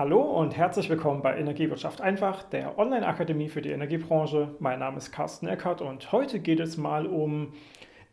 Hallo und herzlich willkommen bei Energiewirtschaft einfach, der Online-Akademie für die Energiebranche. Mein Name ist Carsten Eckert und heute geht es mal um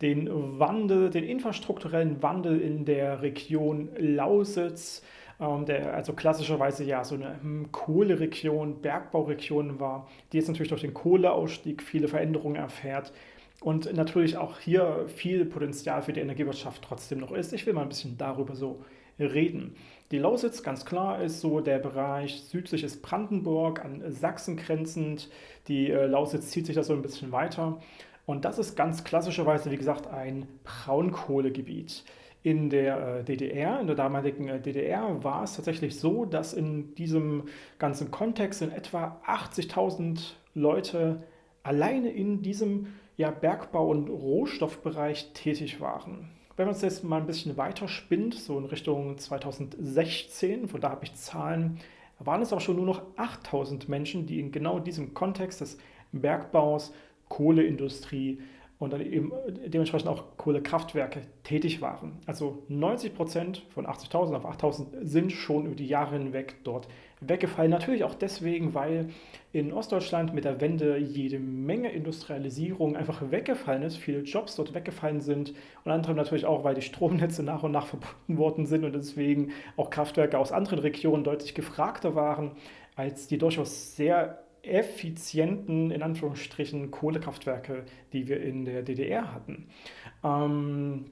den Wandel, den infrastrukturellen Wandel in der Region Lausitz, ähm, der also klassischerweise ja so eine hm, Kohleregion, Bergbauregion war, die jetzt natürlich durch den Kohleausstieg viele Veränderungen erfährt und natürlich auch hier viel Potenzial für die Energiewirtschaft trotzdem noch ist. Ich will mal ein bisschen darüber so reden. Die Lausitz, ganz klar, ist so der Bereich südliches Brandenburg, an Sachsen grenzend. Die äh, Lausitz zieht sich da so ein bisschen weiter. Und das ist ganz klassischerweise, wie gesagt, ein Braunkohlegebiet. In der äh, DDR, in der damaligen äh, DDR, war es tatsächlich so, dass in diesem ganzen Kontext in etwa 80.000 Leute alleine in diesem ja, Bergbau- und Rohstoffbereich tätig waren. Wenn man es jetzt mal ein bisschen weiter spinnt, so in Richtung 2016, von da habe ich Zahlen, waren es aber schon nur noch 8000 Menschen, die in genau diesem Kontext des Bergbaus, Kohleindustrie und dann eben dementsprechend auch Kohlekraftwerke tätig waren. Also 90 Prozent von 80.000 auf 8.000 sind schon über die Jahre hinweg dort weggefallen. Natürlich auch deswegen, weil in Ostdeutschland mit der Wende jede Menge Industrialisierung einfach weggefallen ist, viele Jobs dort weggefallen sind und anderem natürlich auch, weil die Stromnetze nach und nach verbunden worden sind und deswegen auch Kraftwerke aus anderen Regionen deutlich gefragter waren als die durchaus sehr effizienten, in Anführungsstrichen, Kohlekraftwerke, die wir in der DDR hatten. Ähm,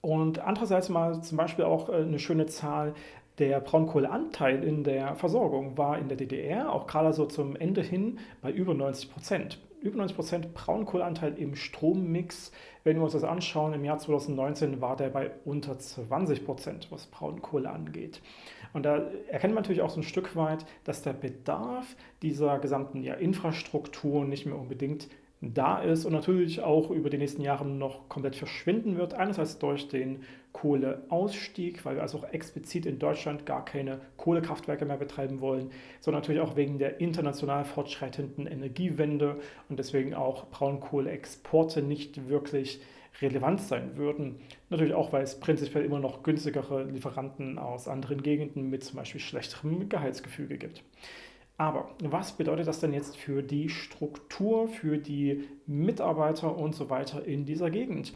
und andererseits mal zum Beispiel auch äh, eine schöne Zahl, der Braunkohleanteil in der Versorgung war in der DDR auch gerade so zum Ende hin bei über 90 Prozent. Über 90 Prozent Braunkohleanteil im Strommix. Wenn wir uns das anschauen, im Jahr 2019 war der bei unter 20 Prozent, was Braunkohle angeht. Und da erkennt man natürlich auch so ein Stück weit, dass der Bedarf dieser gesamten ja, Infrastruktur nicht mehr unbedingt da ist und natürlich auch über die nächsten Jahre noch komplett verschwinden wird. Einerseits durch den Kohleausstieg, weil wir also auch explizit in Deutschland gar keine Kohlekraftwerke mehr betreiben wollen, sondern natürlich auch wegen der international fortschreitenden Energiewende und deswegen auch Braunkohleexporte nicht wirklich relevant sein würden. Natürlich auch, weil es prinzipiell immer noch günstigere Lieferanten aus anderen Gegenden mit zum Beispiel schlechterem Gehaltsgefüge gibt. Aber was bedeutet das denn jetzt für die Struktur, für die Mitarbeiter und so weiter in dieser Gegend?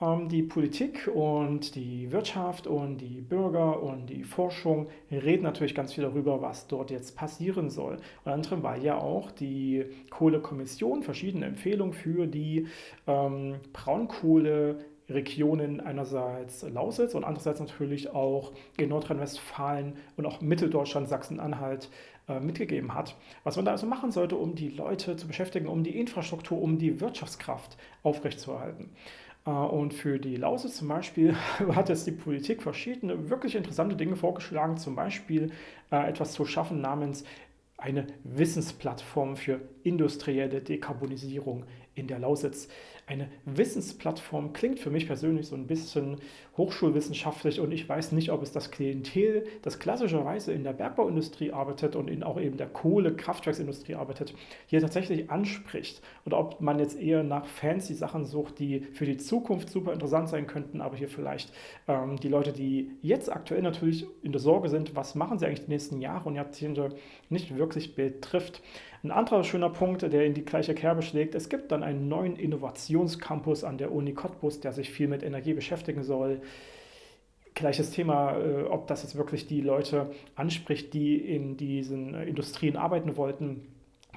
Ähm, die Politik und die Wirtschaft und die Bürger und die Forschung reden natürlich ganz viel darüber, was dort jetzt passieren soll. Unter anderem weil ja auch die Kohlekommission verschiedene Empfehlungen für die ähm, Braunkohle Regionen einerseits Lausitz und andererseits natürlich auch in Nordrhein-Westfalen und auch Mitteldeutschland, Sachsen-Anhalt äh, mitgegeben hat. Was man da also machen sollte, um die Leute zu beschäftigen, um die Infrastruktur, um die Wirtschaftskraft aufrechtzuerhalten. Äh, und für die Lausitz zum Beispiel hat jetzt die Politik verschiedene wirklich interessante Dinge vorgeschlagen, zum Beispiel äh, etwas zu schaffen namens eine Wissensplattform für industrielle Dekarbonisierung in der Lausitz. Eine Wissensplattform klingt für mich persönlich so ein bisschen hochschulwissenschaftlich und ich weiß nicht, ob es das Klientel, das klassischerweise in der Bergbauindustrie arbeitet und in auch eben der Kohle-Kraftwerksindustrie arbeitet, hier tatsächlich anspricht und ob man jetzt eher nach fancy Sachen sucht, die für die Zukunft super interessant sein könnten, aber hier vielleicht ähm, die Leute, die jetzt aktuell natürlich in der Sorge sind, was machen sie eigentlich die nächsten Jahre und Jahrzehnte, nicht wirklich betrifft. Ein anderer schöner Punkt, der in die gleiche Kerbe schlägt, es gibt dann einen neuen Innovationscampus an der Uni Cottbus, der sich viel mit Energie beschäftigen soll. Gleiches Thema, äh, ob das jetzt wirklich die Leute anspricht, die in diesen Industrien arbeiten wollten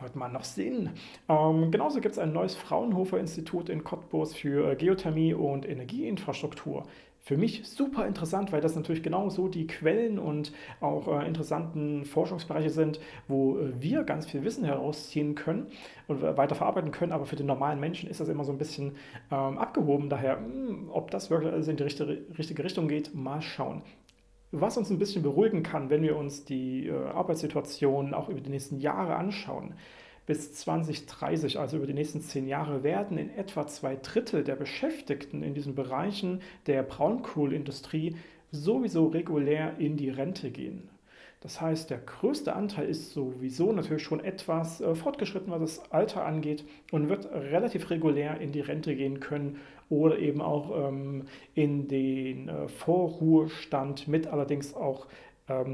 wird man noch sehen. Ähm, genauso gibt es ein neues Fraunhofer-Institut in Cottbus für äh, Geothermie und Energieinfrastruktur für mich super interessant, weil das natürlich genauso die Quellen und auch äh, interessanten Forschungsbereiche sind, wo äh, wir ganz viel Wissen herausziehen können und weiter verarbeiten können, aber für den normalen Menschen ist das immer so ein bisschen ähm, abgehoben. Daher, mh, hm, ob das wirklich also in die richtige, richtige Richtung geht, mal schauen. Was uns ein bisschen beruhigen kann, wenn wir uns die äh, Arbeitssituation auch über die nächsten Jahre anschauen, bis 2030, also über die nächsten zehn Jahre, werden in etwa zwei Drittel der Beschäftigten in diesen Bereichen der Braunkohlindustrie sowieso regulär in die Rente gehen. Das heißt, der größte Anteil ist sowieso natürlich schon etwas äh, fortgeschritten, was das Alter angeht und wird relativ regulär in die Rente gehen können oder eben auch ähm, in den äh, Vorruhestand mit allerdings auch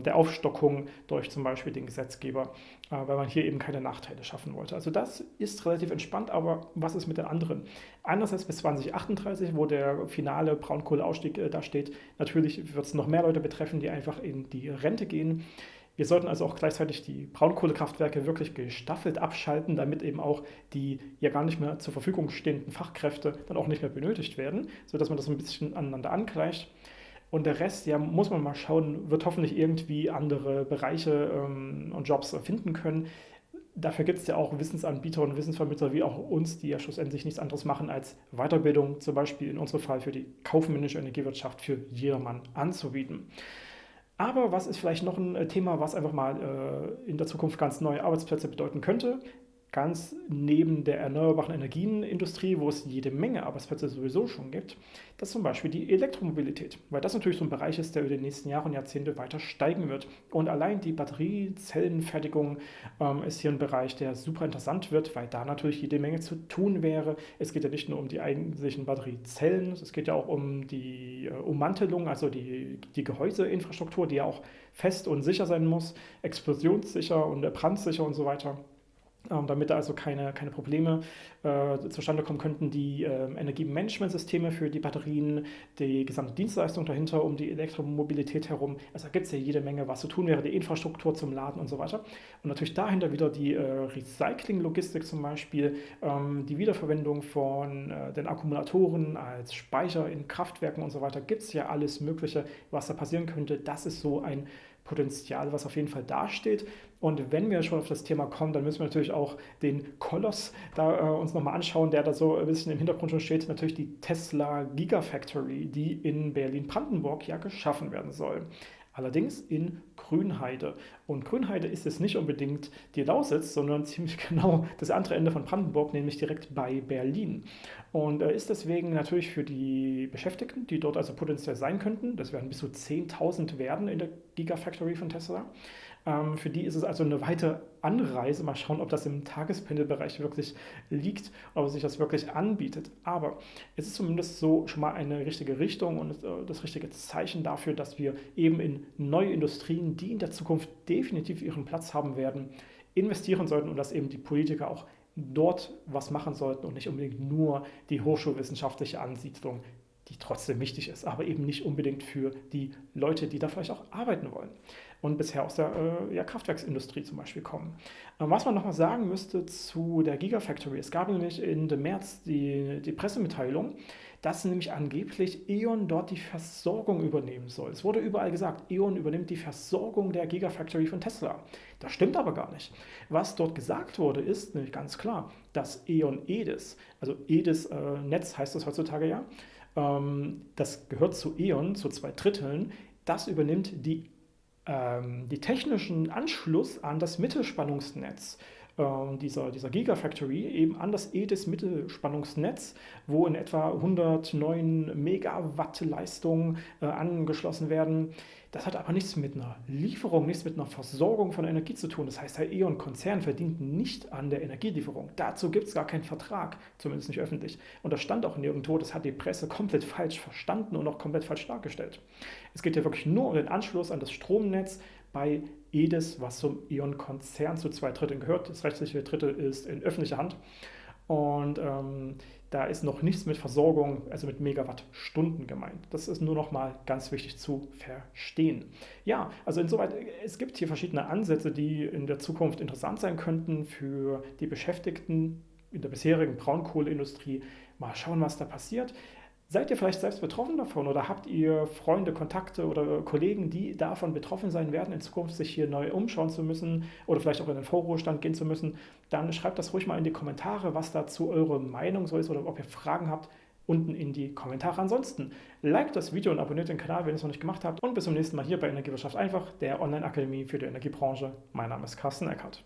der Aufstockung durch zum Beispiel den Gesetzgeber, äh, weil man hier eben keine Nachteile schaffen wollte. Also das ist relativ entspannt, aber was ist mit den anderen? Einerseits bis 2038, wo der finale Braunkohleausstieg äh, da steht, natürlich wird es noch mehr Leute betreffen, die einfach in die Rente gehen. Wir sollten also auch gleichzeitig die Braunkohlekraftwerke wirklich gestaffelt abschalten, damit eben auch die ja gar nicht mehr zur Verfügung stehenden Fachkräfte dann auch nicht mehr benötigt werden, sodass man das ein bisschen aneinander angleicht. Und der Rest, ja, muss man mal schauen, wird hoffentlich irgendwie andere Bereiche ähm, und Jobs finden können. Dafür gibt es ja auch Wissensanbieter und Wissensvermittler wie auch uns, die ja schlussendlich nichts anderes machen, als Weiterbildung, zum Beispiel in unserem Fall für die kaufmännische Energiewirtschaft für jedermann anzubieten. Aber was ist vielleicht noch ein äh, Thema, was einfach mal äh, in der Zukunft ganz neue Arbeitsplätze bedeuten könnte? Ganz neben der erneuerbaren Energienindustrie, wo es jede Menge Arbeitsplätze sowieso schon gibt, das ist zum Beispiel die Elektromobilität, weil das natürlich so ein Bereich ist, der über die nächsten Jahre und Jahrzehnte weiter steigen wird. Und allein die Batteriezellenfertigung ähm, ist hier ein Bereich, der super interessant wird, weil da natürlich jede Menge zu tun wäre. Es geht ja nicht nur um die eigentlichen Batteriezellen, es geht ja auch um die äh, Ummantelung, also die, die Gehäuseinfrastruktur, die ja auch fest und sicher sein muss, explosionssicher und brandsicher und so weiter. Ähm, damit da also keine, keine Probleme äh, zustande kommen könnten. Die äh, Energiemanagementsysteme für die Batterien, die gesamte Dienstleistung dahinter um die Elektromobilität herum. Also da gibt es ja jede Menge, was zu tun wäre, die Infrastruktur zum Laden und so weiter. Und natürlich dahinter wieder die äh, Recycling-Logistik zum Beispiel, ähm, die Wiederverwendung von äh, den Akkumulatoren als Speicher in Kraftwerken und so weiter. Gibt es ja alles Mögliche, was da passieren könnte. Das ist so ein Potenzial, was auf jeden Fall dasteht. Und wenn wir schon auf das Thema kommen, dann müssen wir natürlich auch den Koloss da äh, uns nochmal anschauen, der da so ein bisschen im Hintergrund schon steht. Natürlich die Tesla Gigafactory, die in Berlin-Brandenburg ja geschaffen werden soll. Allerdings in Grünheide. Und Grünheide ist jetzt nicht unbedingt die Lausitz, sondern ziemlich genau das andere Ende von Brandenburg, nämlich direkt bei Berlin. Und äh, ist deswegen natürlich für die Beschäftigten, die dort also potenziell sein könnten, das werden bis zu 10.000 werden in der Gigafactory von Tesla, ähm, für die ist es also eine weite Anreise. Mal schauen, ob das im Tagespendelbereich wirklich liegt, ob sich das wirklich anbietet. Aber es ist zumindest so schon mal eine richtige Richtung und äh, das richtige Zeichen dafür, dass wir eben in neue Industrien, die in der Zukunft definitiv ihren Platz haben werden, investieren sollten und dass eben die Politiker auch dort was machen sollten und nicht unbedingt nur die hochschulwissenschaftliche Ansiedlung, die trotzdem wichtig ist, aber eben nicht unbedingt für die Leute, die da vielleicht auch arbeiten wollen und bisher aus der äh, ja, Kraftwerksindustrie zum Beispiel kommen. Ähm, was man nochmal sagen müsste zu der Gigafactory, es gab nämlich in dem März die, die Pressemitteilung, dass nämlich angeblich E.ON dort die Versorgung übernehmen soll. Es wurde überall gesagt, E.ON übernimmt die Versorgung der Gigafactory von Tesla. Das stimmt aber gar nicht. Was dort gesagt wurde, ist nämlich ganz klar, dass E.ON EDIS, also EDIS äh, Netz heißt das heutzutage ja, ähm, das gehört zu E.ON, zu zwei Dritteln, das übernimmt die ähm, die technischen Anschluss an das Mittelspannungsnetz dieser, dieser Gigafactory eben an das EDIS-Mittelspannungsnetz, wo in etwa 109 Megawatt Leistung äh, angeschlossen werden. Das hat aber nichts mit einer Lieferung, nichts mit einer Versorgung von Energie zu tun. Das heißt, der E.ON-Konzern verdient nicht an der Energielieferung. Dazu gibt es gar keinen Vertrag, zumindest nicht öffentlich. Und das stand auch nirgendwo. Das hat die Presse komplett falsch verstanden und auch komplett falsch dargestellt. Es geht ja wirklich nur um den Anschluss an das Stromnetz bei EDIS, was zum E.ON-Konzern zu zwei Dritteln gehört. Das rechtliche Drittel ist in öffentlicher Hand. Und ähm, da ist noch nichts mit Versorgung, also mit Megawattstunden gemeint. Das ist nur noch mal ganz wichtig zu verstehen. Ja, also insoweit, es gibt hier verschiedene Ansätze, die in der Zukunft interessant sein könnten für die Beschäftigten in der bisherigen Braunkohleindustrie. Mal schauen, was da passiert. Seid ihr vielleicht selbst betroffen davon oder habt ihr Freunde, Kontakte oder Kollegen, die davon betroffen sein werden, in Zukunft sich hier neu umschauen zu müssen oder vielleicht auch in den Vorruhestand gehen zu müssen? Dann schreibt das ruhig mal in die Kommentare, was dazu eure Meinung so ist oder ob ihr Fragen habt, unten in die Kommentare. Ansonsten liked das Video und abonniert den Kanal, wenn ihr es noch nicht gemacht habt. Und bis zum nächsten Mal hier bei Energiewirtschaft einfach, der Online-Akademie für die Energiebranche. Mein Name ist Carsten Eckert.